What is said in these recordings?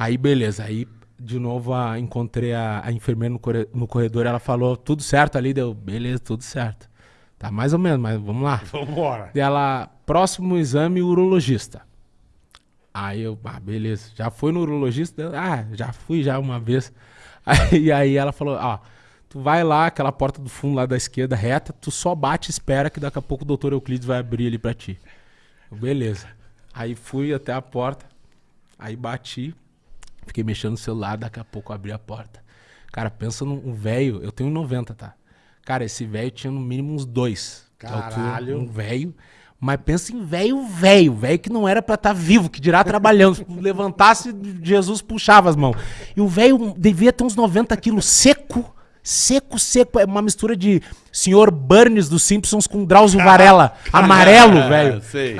Aí, beleza. Aí, de novo, a, encontrei a, a enfermeira no, no corredor. Ela falou, tudo certo ali? Deu, beleza, tudo certo. Tá mais ou menos, mas vamos lá. Vambora. Dela, próximo exame, urologista. Aí eu, ah, beleza. Já foi no urologista? Ah, já fui já uma vez. Aí, aí ela falou, ó, tu vai lá, aquela porta do fundo lá da esquerda, reta, tu só bate e espera que daqui a pouco o doutor Euclides vai abrir ali pra ti. Eu, beleza. Aí fui até a porta, aí bati, fiquei mexendo no celular, daqui a pouco abri a porta. Cara, pensa num velho, eu tenho 90, tá? Cara, esse velho tinha no mínimo uns dois. altura, Caralho. Um velho. Mas pensa em velho, velho. Velho que não era pra estar vivo, que dirá trabalhando. Se levantasse, Jesus puxava as mãos. E o velho devia ter uns 90 quilos, seco. Seco, seco. É uma mistura de senhor Burns dos Simpsons com Drauzio Varela. Amarelo, velho. Sei.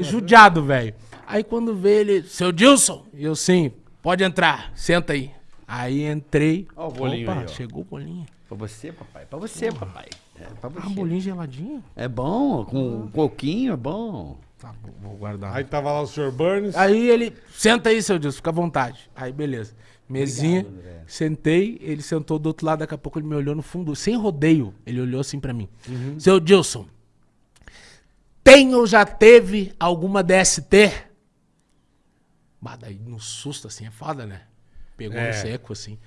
Judiado, velho. Aí quando vê ele, seu Dilson, e eu sim, pode entrar, senta aí. Aí entrei. Ó o bolinho Opa, aí, ó. chegou o bolinho. Pra você, papai. Pra você, papai. É, pra Ah, você. um bolinho geladinho? É bom, com coquinho é bom. Tá, vou- vou guardar. Aí tava lá o Sr. Burns. Aí ele, senta aí, seu Dilson, fica à vontade. Aí, beleza. Mesinha, André. sentei, ele sentou do outro lado, daqui a pouco ele me olhou no fundo, sem rodeio, ele olhou assim pra mim. Uhum. Seu Dilson, tem ou já teve alguma DST? Bah, daí no susto assim, é foda, né? Pegou É. no seco assim.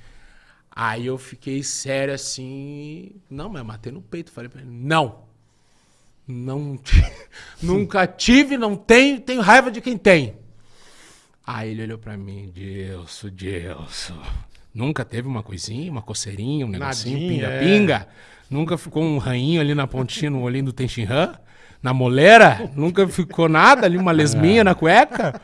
Aí eu fiquei sério assim, não, mas matei no peito, falei pra ele, não. Não, nunca tive, não tenho, tenho raiva de quem tem. Aí ele olhou pra mim, Dilson, Dilson. Nunca teve uma coisinha, uma coceirinha, um negocinho, Nadinha, é. pinga-pinga? Nunca ficou um ranhinho ali na pontinha, no olhinho do Tenshinhan? Na moleira? Nunca ficou nada ali, uma lesminha na cueca?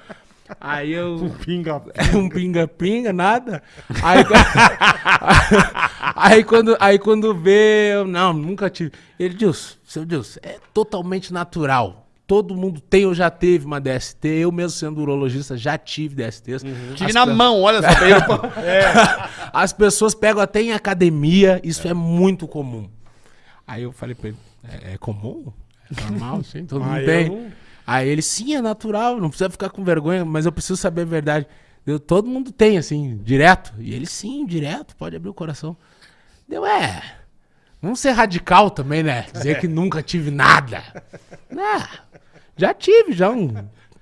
Aí eu... Pinga. um pinga-pinga, nada. Aí, aí, quando, aí quando vê, eu, não, nunca tive. Ele diz, seu Deus, é totalmente natural. Todo mundo tem ou já teve uma DST. Eu mesmo sendo urologista já tive DSTs. Tive As na pe- mão, olha só. no- As pessoas pegam até em academia, isso é, muito comum. Aí eu falei pra ele, é, é comum? É normal, sim, todo Ah, mundo tem. não- Aí ele, sim, é natural, não precisa ficar com vergonha, mas eu preciso saber a verdade. Eu, todo mundo tem, assim, direto. E ele, sim, direto, pode abrir o coração. Deu, é. Vamos ser radical também, né? Dizer que nunca tive nada. Ah, já tive, já um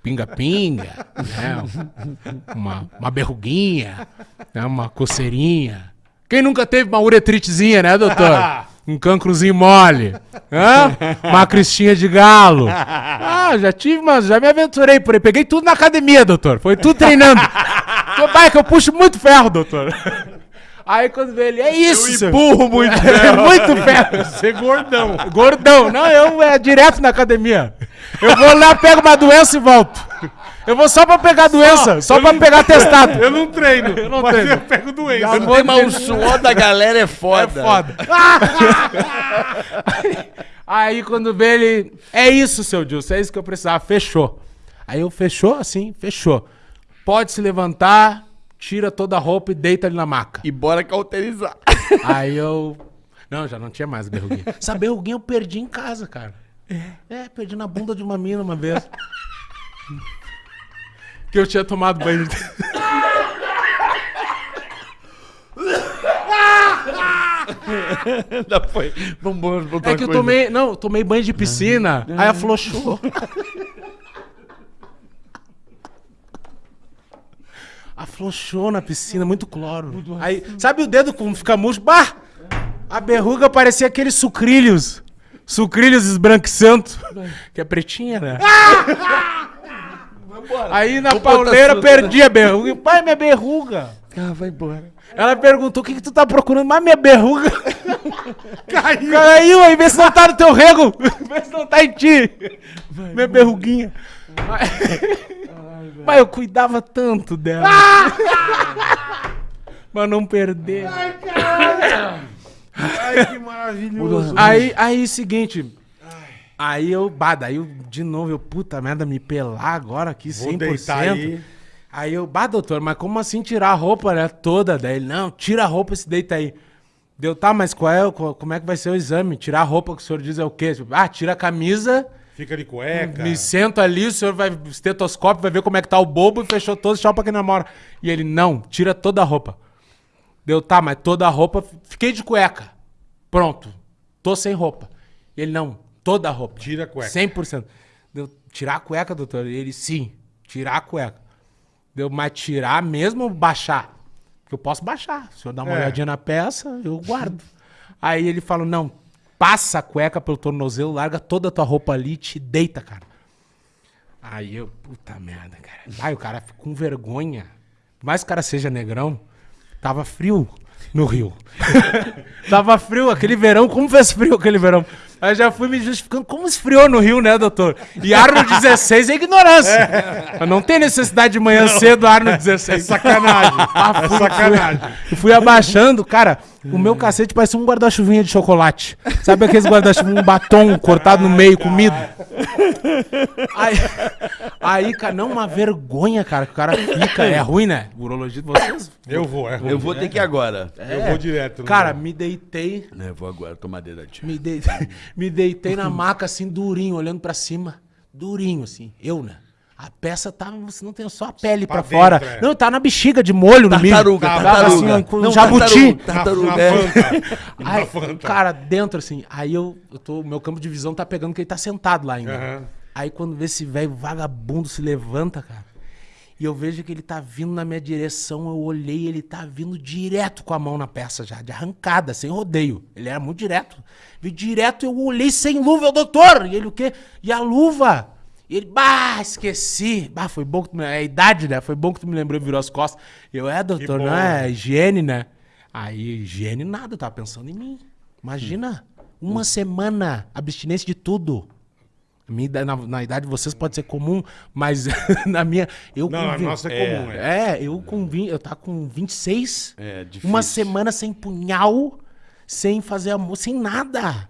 pinga-pinga, né? Uma, uma berruguinha, né? uma coceirinha. Quem nunca teve uma uretritezinha, né, doutor? Um cancrozinho mole. Hã? Uma cristinha de galo. Ah, já tive, mas já me aventurei por aí. Peguei tudo na academia, doutor. Foi tudo treinando. Vai que eu puxo muito ferro, doutor. Aí quando vê ele, é isso, seu- empurro muito É muito ferro. Ser gordão. Gordão. Não, eu é direto na academia. Eu vou lá, pego uma doença e volto. Eu vou só pra pegar doença, só, pra pegar testado. Eu não treino. Eu não mas treino. eu pego doença. Eu vou- Tem, mas o suor da galera é foda. É foda. Aí quando vê ele, é isso, seu Dilson, é isso que eu precisava, fechou. Aí eu fechou assim, fechou. Pode se levantar, tira toda a roupa e deita ali na maca. E bora cauterizar. Aí eu. Não, já não tinha mais berruguinha. Essa berruguinha eu perdi em casa, cara. É, perdi na bunda de uma mina uma vez. que eu tinha tomado banho de. Ainda foi. Vamos botar É que eu tomei. Não, tomei banho de piscina. Aí afrouxou. Afrouxou na piscina, muito cloro. Aí, sabe o dedo como fica murcho? Bah! A berruga parecia aqueles sucrilhos. Sucrilhos esbranquiçando. Que é pretinha, né? Aí na pauleira perdi a berruga. Pai, minha berruga. Ah, vai embora. Ela perguntou: o que, que tu tá procurando? Mas minha berruga. Caiu. Caiu aí, vê se não tá no teu rego. Vê se não tá em ti. minha berruguinha. Mas... Mas eu cuidava tanto dela. Pra não perder. Ai, que maravilhoso. Aí, aí, seguinte. Aí eu, bah, daí eu, de novo, eu, puta merda, me pelar agora aqui, Vou 100%. deitar aí. Aí eu, bah, doutor, mas como assim tirar a roupa, né, toda? Daí ele, não, tira a roupa e se deita aí. Deu, tá, mas qual é, o- qual- como é que vai ser o exame? Tirar a roupa que o senhor diz é o quê? Ah, tira a camisa Fica de cueca. Me sento ali, o senhor vai, estetoscópio, vai ver como é que tá o bobo e fechou todo, tchau pra quem namora. E ele, não, tira toda a roupa. Deu, tá, mas toda a roupa, fiquei de cueca. Pronto, tô sem roupa. E ele, não, toda a roupa. Tira a cueca. 100%. Deu, tirar a cueca, doutor? E ele, sim, tirar a cueca. Deu, mas tirar mesmo ou baixar? Porque eu posso baixar. Se senhor dá uma É. olhadinha na peça, eu guardo. Aí ele falou, não, passa a cueca pelo tornozelo, larga toda a tua roupa ali e te deita, cara. Aí eu, puta merda, cara. Aí o cara ficou com vergonha. Por mais que o cara seja negrão, tava frio no Rio. tava frio aquele verão, como fez frio aquele verão? Aí já fui me justificando, como esfriou no Rio, né, doutor? E ar no 16 é ignorância. Mas Não tem necessidade de manhã cedo ar no 16. É sacanagem. Ah, é fui- sacanagem. Fui, fui abaixando, cara. O meu cacete parece um guarda-chuvinha de chocolate. Sabe aqueles guarda-chuva, um batom cortado no meio, comido? Aí, aí, cara, não, uma vergonha, cara, que o cara fica. É ruim, né? Urologia de vocês? Eu vou, é ruim. Eu vou ter que ir agora. Eu vou direto. Cara, me deitei, É, Eu vou agora tomar dedo me deitei, me deitei na maca, assim, durinho, olhando pra cima. Durinho, assim. Eu, né? A peça tava, você não tem só a pele pra, Pra fora. é. Não, tá na bexiga de molho no milho. Tartaruga, Tava tartaruga. Assim, com Não, jabuti. tartaruga, tartaruga. Na é. Fanta. Na Aí, cara, dentro assim, aí eu, eu tô, o meu campo de visão tá pegando que ele tá sentado lá ainda. Aham. Aí quando vê esse velho vagabundo se levanta, cara, e eu vejo que ele tá vindo na minha direção, eu olhei, ele tá vindo direto com a mão na peça já, de arrancada, sem rodeio. Ele era muito direto. Vi direto, eu olhei sem luva, eu, doutor! E ele o quê? E a luva? E ele, bah, esqueci. Bah, foi bom que tu me... É a idade, né? Foi bom que tu me lembrou e virou as costas. Eu, é, doutor, bom, não é né? higiene, né? Aí, higiene nada, eu tava pensando em mim. Imagina, uma semana, abstinência de tudo. Minha na, na idade de vocês pode ser comum, mas na minha. Eu Não, a nossa é comum, é. É, eu com 20, eu tava com 26. É, difícil. Uma semana sem punhal, sem fazer amor, sem nada.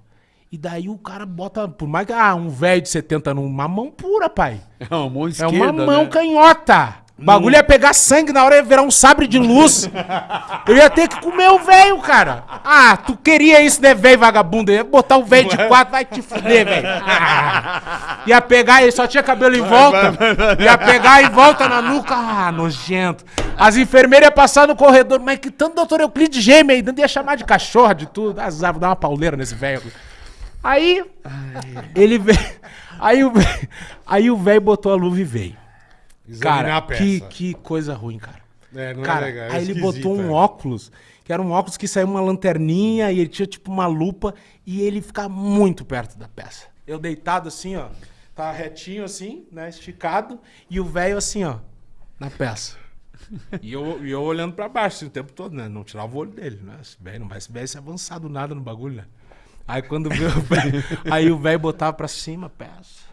E daí o cara bota, por mais que ah, um velho de 70 numa mão pura, pai. É uma mão É esquerda, uma mão né? canhota. O bagulho ia pegar sangue na hora ia virar um sabre de luz. Eu ia ter que comer o velho, cara. Ah, tu queria isso, né, velho vagabundo? Eu ia botar o velho de quatro, vai te fuder, velho. Ah. Ia pegar, ele só tinha cabelo em volta. Ia pegar em volta na nuca. Ah, nojento. As enfermeiras iam passar no corredor. Mas que tanto doutor Euclides gêmeo aí, dentro ia chamar de cachorro, de tudo. Azar, vou dar uma pauleira nesse velho. Aí, ele veio. Aí o velho- aí o velho botou a luva e veio. Examinar Cara, a peça. que, que coisa ruim, cara. É, não cara, é legal. é aí ele botou um é. óculos, que era um óculos que saiu uma lanterninha e ele tinha tipo uma lupa e ele ficava muito perto da peça. Eu deitado assim, ó, tá retinho assim, né, esticado, e o velho assim, ó, na peça. E eu, e eu olhando pra baixo assim, o tempo todo, né? Não tirava o olho dele, né? Esse velho não vai se se avançado nada no bagulho, né? Aí quando aí o velho botava pra cima a peça,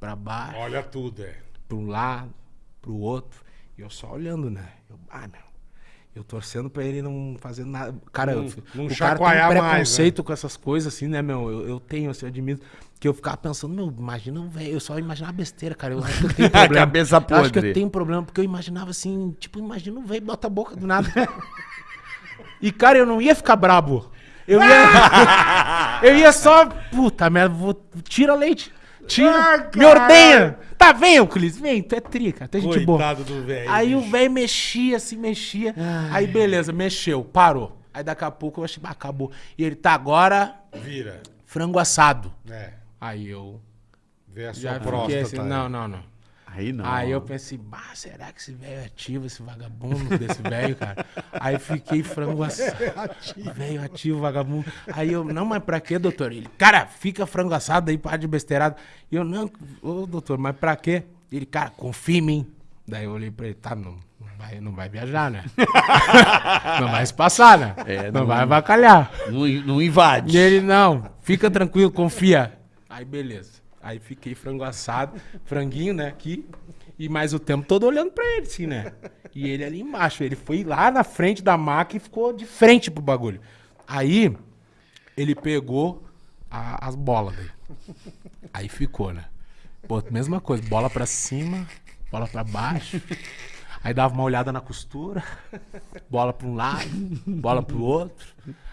pra baixo Olha tudo, é. para um lado, para o outro, e eu só olhando, né? Eu, ah, meu, eu torcendo para ele não fazer nada. Cara, Não- eu, não o cara tem um mais, né? preconceito com essas coisas assim, né, meu? Eu, eu tenho, assim, eu admito, que eu ficava pensando, meu, imagina um velho, eu só imaginava besteira, cara. Eu acho que eu tenho problema. Cabeça Eu acho que eu podre. tenho problema, porque eu imaginava assim, tipo, imagina um velho bota a boca do nada. e, cara, eu não ia ficar brabo. Eu ia. eu ia só. Puta merda, vou, tira leite. Tira. Ah, me ordenha. Tá, vem, Euclides, vem, tu é trica, é gente boa. Coitado do velho. Aí o bicho. velho mexia, se mexia. Aí beleza, mexeu, parou. Aí daqui a pouco eu achei, ah, acabou. E ele tá agora, Vira. frango assado. É. Aí eu Vê a sua próstata. assim, não, não, não. Aí não. Aí eu pensei, bah, será que esse velho é ativo, esse vagabundo desse velho, cara? Aí fiquei frango assado. Velho ativo, vagabundo. Aí eu, não, mas pra quê, doutor? Ele, cara, fica frango assado aí, para de besteirado. E eu, não, ô, doutor, mas pra quê? Ele, cara, confia em mim. Daí eu olhei pra ele, tá, não, não vai, não vai viajar, né? não vai se passar, né? É, não, não- vai avacalhar. Não, não invade. E ele, não, fica tranquilo, confia. Aí, beleza. Aí fiquei frango assado, franguinho, né, aqui. E mais o tempo todo olhando pra ele, assim, né? E ele ali embaixo. Ele foi lá na frente da maca e ficou de frente pro bagulho. Aí, ele pegou a- as bolas dele. Aí ficou, né? Pô, mesma coisa, bola pra cima, bola pra baixo. Aí dava uma olhada na costura, bola pra um lado, bola pro outro.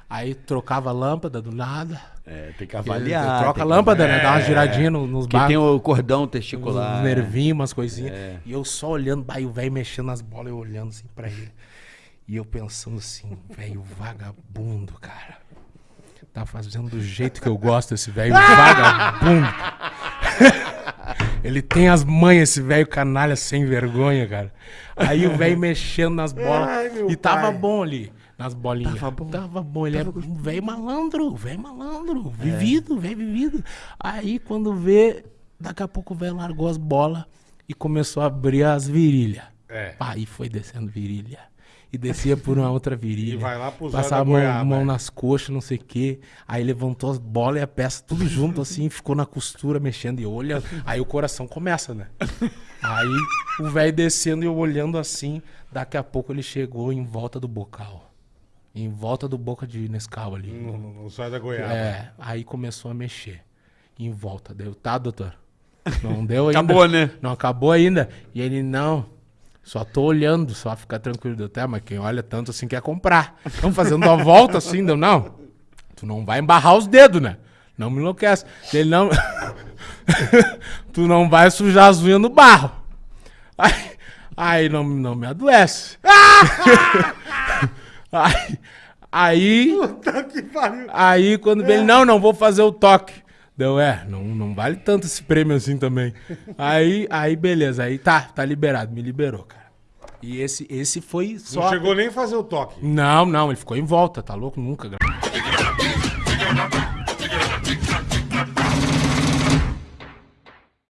Aí trocava a lâmpada do nada. É, tem que avaliar. Troca a que- lâmpada, né? Dá uma É, giradinha no- nos Porque tem o cordão testicular. nervinhos, umas coisinhas. É. E eu só olhando, e o velho mexendo nas bolas, eu olhando assim pra ele. E eu pensando assim, velho vagabundo, cara. Tá fazendo do jeito que eu gosto esse velho vagabundo. ele tem as manhas, esse velho canalha sem vergonha, cara. Aí o velho mexendo nas bolas. Ai, e tava pai. bom ali, nas bolinhas. Tava bom. Tava bom. Ele é um velho malandro, velho malandro. Vivido, velho vivido. Aí quando vê, daqui a pouco o velho largou as bolas e começou a abrir as virilhas. É. Aí foi descendo virilha. E descia por uma outra virilha. E vai lá pro Passava a mão, goiaba, mão é. nas coxas, não sei o quê. Aí levantou as bolas e a peça tudo junto assim, ficou na costura, mexendo e olhando. Aí o coração começa, né? Aí o velho descendo e eu olhando assim. Daqui a pouco ele chegou em volta do bocal. Em volta do boca de Nescau ali. No, no, no zóio da goiaba. É, aí começou a mexer. Em volta. Deu, tá, doutor? Não deu ainda. Acabou, né? Não acabou ainda. E ele, não. Só tô olhando, só fica tranquilo. Deu, tá, mas quem olha tanto assim quer comprar. Estamos fazendo a volta assim, deu, não. Tu não vai embarrar os dedos, né? Não me enlouquece. Ele não. tu não vai sujar as unhas no barro. Aí, aí não, não me adoece. aí, aí, Puta que pariu. aí quando ele, não, não vou fazer o toque. Deu, é, não, não vale tanto esse prêmio assim também. Aí, aí beleza, aí tá, tá liberado, me liberou, cara. E esse, esse foi Não só. chegou nem a fazer o toque. Não, não, ele ficou em volta, tá louco? Nunca.